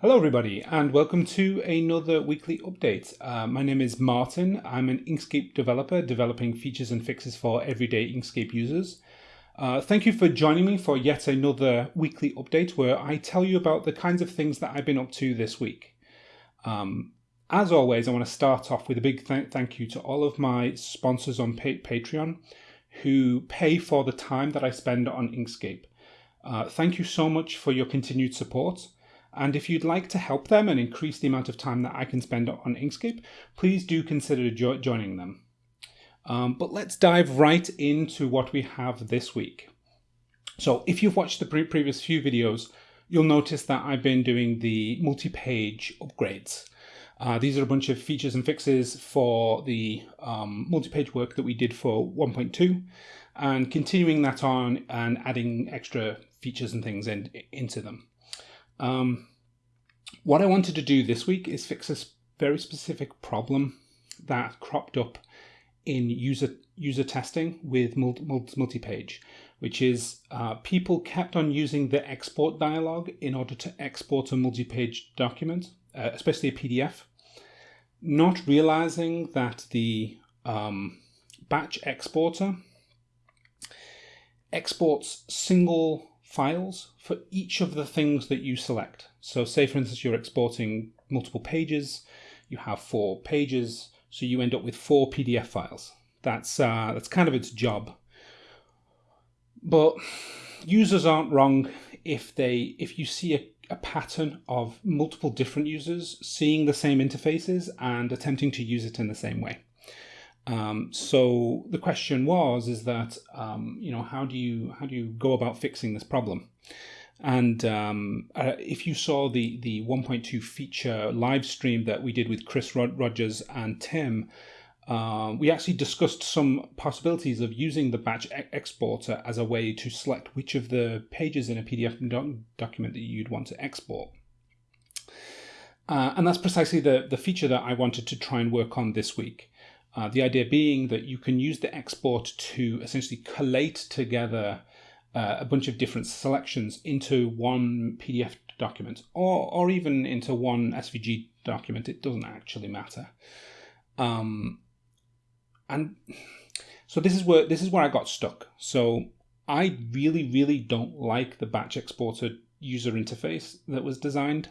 Hello everybody and welcome to another weekly update. Uh, my name is Martin. I'm an Inkscape developer developing features and fixes for everyday Inkscape users. Uh, thank you for joining me for yet another weekly update where I tell you about the kinds of things that I've been up to this week. Um, as always, I want to start off with a big th thank you to all of my sponsors on pa Patreon who pay for the time that I spend on Inkscape. Uh, thank you so much for your continued support. And if you'd like to help them and increase the amount of time that I can spend on Inkscape, please do consider jo joining them. Um, but let's dive right into what we have this week. So if you've watched the pre previous few videos, you'll notice that I've been doing the multi-page upgrades. Uh, these are a bunch of features and fixes for the um, multi-page work that we did for 1.2 and continuing that on and adding extra features and things in, into them. Um, what I wanted to do this week is fix a very specific problem that cropped up in user user testing with multi-page, which is uh, people kept on using the export dialog in order to export a multi-page document, uh, especially a PDF, not realizing that the um, batch exporter exports single files for each of the things that you select. So say for instance you're exporting multiple pages, you have four pages, so you end up with four PDF files. That's uh, that's kind of its job. But users aren't wrong if they if you see a, a pattern of multiple different users seeing the same interfaces and attempting to use it in the same way. Um, so the question was, is that um, you know how do you how do you go about fixing this problem? And um, uh, if you saw the the 1.2 feature live stream that we did with Chris Rod Rogers and Tim, uh, we actually discussed some possibilities of using the batch e exporter as a way to select which of the pages in a PDF doc document that you'd want to export. Uh, and that's precisely the, the feature that I wanted to try and work on this week. Uh, the idea being that you can use the export to essentially collate together uh, a bunch of different selections into one PDF document or, or even into one SVG document. It doesn't actually matter. Um, and so this is where this is where I got stuck. So I really, really don't like the batch exporter user interface that was designed.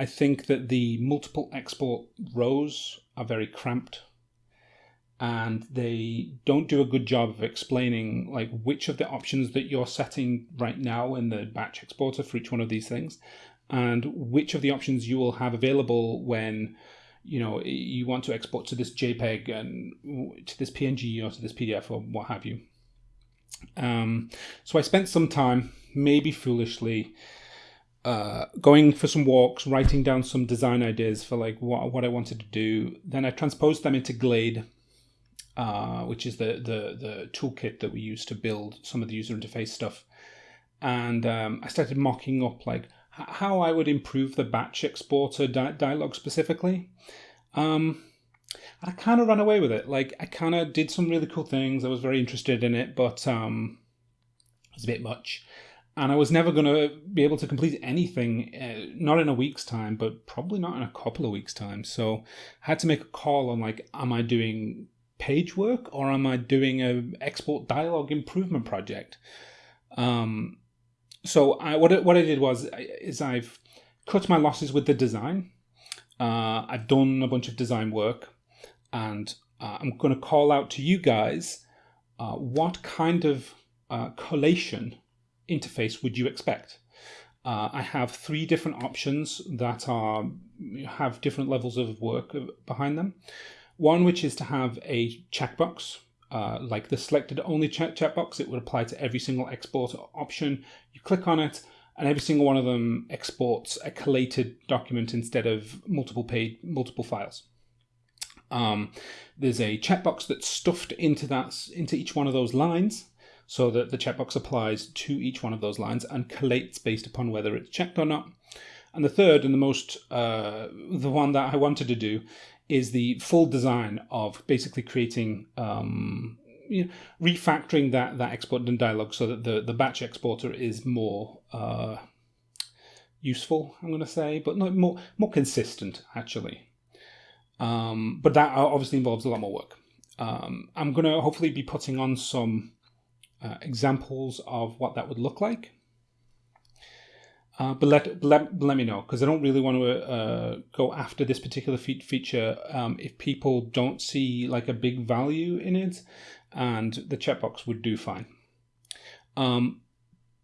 I think that the multiple export rows are very cramped and they don't do a good job of explaining like which of the options that you're setting right now in the batch exporter for each one of these things and which of the options you will have available when you know you want to export to this jpeg and to this png or to this pdf or what have you um, so i spent some time maybe foolishly uh, going for some walks, writing down some design ideas for like what, what I wanted to do. Then I transposed them into Glade uh, which is the, the, the toolkit that we use to build some of the user interface stuff. And um, I started mocking up like how I would improve the batch exporter di dialog specifically. Um, I kind of ran away with it. Like I kind of did some really cool things. I was very interested in it, but um, it was a bit much. And I was never going to be able to complete anything, uh, not in a week's time, but probably not in a couple of weeks' time. So I had to make a call on like, am I doing page work or am I doing a export dialog improvement project? Um, so I, what, what I did was is I've cut my losses with the design. Uh, I've done a bunch of design work and uh, I'm going to call out to you guys uh, what kind of uh, collation interface would you expect? Uh, I have three different options that are have different levels of work behind them. One which is to have a checkbox, uh, like the selected only check checkbox. It would apply to every single export option. You click on it, and every single one of them exports a collated document instead of multiple multiple files. Um, there's a checkbox that's stuffed into that into each one of those lines so that the checkbox applies to each one of those lines and collates based upon whether it's checked or not. And the third and the most, uh, the one that I wanted to do is the full design of basically creating um, you know, refactoring that that export and dialog so that the the batch exporter is more uh, useful. I'm going to say, but not more more consistent actually. Um, but that obviously involves a lot more work. Um, I'm going to hopefully be putting on some uh, examples of what that would look like. Uh, but let, let, let me know because I don't really want to uh, go after this particular fe feature um, if people don't see like a big value in it, and the checkbox would do fine. Um,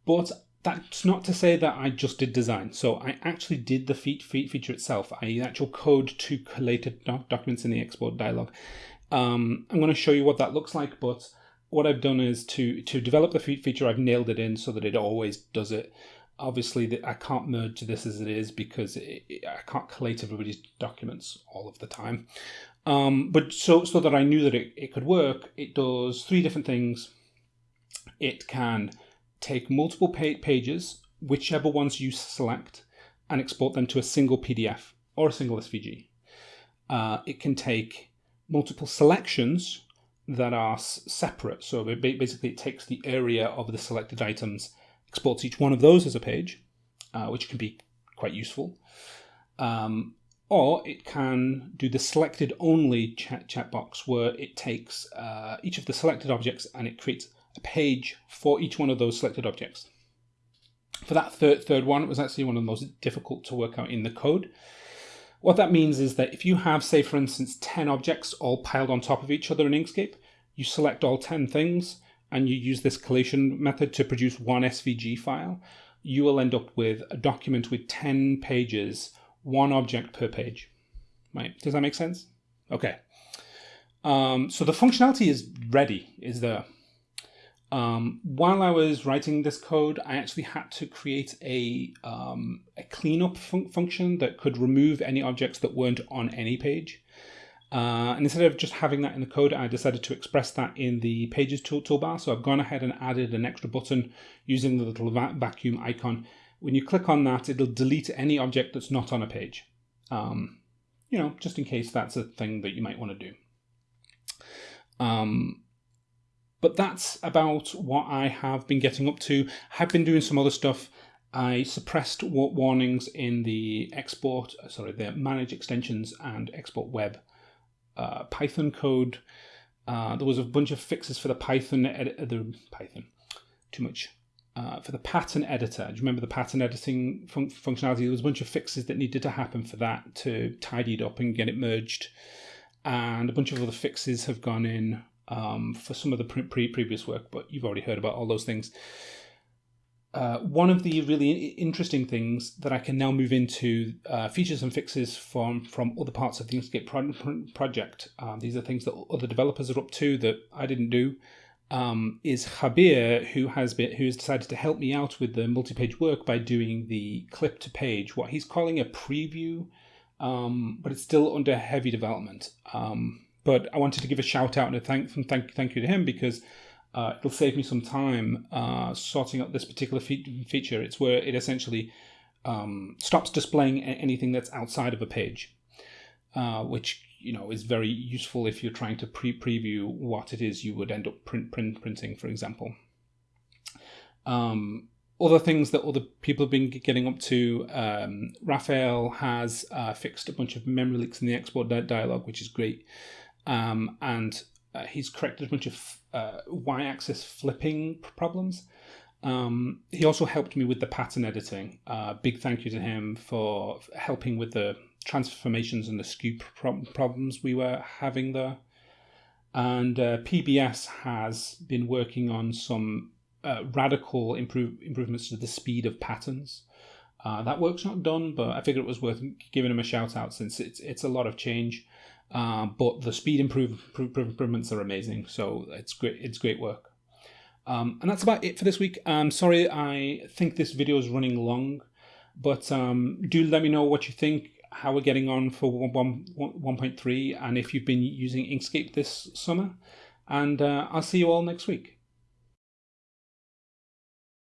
but that's not to say that I just did design. So I actually did the feat, feat feature itself. I actual code to collated doc documents in the export dialog. Um, I'm going to show you what that looks like, but what I've done is to to develop the feat feature, I've nailed it in so that it always does it. Obviously, the, I can't merge this as it is because it, it, I can't collate everybody's documents all of the time. Um, but so so that I knew that it, it could work, it does three different things. It can take multiple pages, whichever ones you select, and export them to a single PDF or a single SVG. Uh, it can take multiple selections that are separate. So basically it takes the area of the selected items, exports each one of those as a page, uh, which can be quite useful. Um, or it can do the selected only chat, chat box where it takes uh, each of the selected objects and it creates a page for each one of those selected objects. For that third, third one, it was actually one of the most difficult to work out in the code. What that means is that if you have, say, for instance, 10 objects all piled on top of each other in Inkscape, you select all 10 things and you use this collation method to produce one SVG file, you will end up with a document with 10 pages, one object per page. Right? Does that make sense? Okay. Um, so the functionality is ready, is there. Um, while I was writing this code, I actually had to create a, um, a cleanup fun function that could remove any objects that weren't on any page. Uh, and instead of just having that in the code, I decided to express that in the Pages tool toolbar. So I've gone ahead and added an extra button using the little va vacuum icon. When you click on that, it'll delete any object that's not on a page. Um, you know, just in case that's a thing that you might want to do. Um, but that's about what I have been getting up to. I have been doing some other stuff. I suppressed warnings in the export, sorry, the manage extensions and export web uh, Python code. Uh, there was a bunch of fixes for the Python, edit, uh, the Python, too much. Uh, for the pattern editor, do you remember the pattern editing fun functionality? There was a bunch of fixes that needed to happen for that to tidy it up and get it merged. And a bunch of other fixes have gone in um, for some of the pre previous work, but you've already heard about all those things. Uh, one of the really interesting things that I can now move into uh, features and fixes from from other parts of the Inkscape pro project. Um, these are things that other developers are up to that I didn't do. Um, is Habir, who has been who has decided to help me out with the multi-page work by doing the clip to page, what he's calling a preview, um, but it's still under heavy development. Um, but I wanted to give a shout out and a thank from thank thank you to him because uh, it'll save me some time uh, sorting out this particular fe feature. It's where it essentially um, stops displaying anything that's outside of a page, uh, which you know is very useful if you're trying to pre-preview what it is you would end up print, print printing, for example. Um, other things that other people have been getting up to, um, Raphael has uh, fixed a bunch of memory leaks in the export dialog, which is great. Um, and uh, he's corrected a bunch of uh, y-axis flipping problems. Um, he also helped me with the pattern editing. Uh, big thank you to him for helping with the transformations and the skew pro problems we were having there. And uh, PBS has been working on some uh, radical improve improvements to the speed of patterns. Uh, that work's not done, but I figured it was worth giving him a shout out since it's it's a lot of change. Uh, but the speed improve, improvements are amazing. So it's great. It's great work. Um, and that's about it for this week. I'm sorry, I think this video is running long, but um, do let me know what you think, how we're getting on for 1.3, and if you've been using Inkscape this summer. And uh, I'll see you all next week.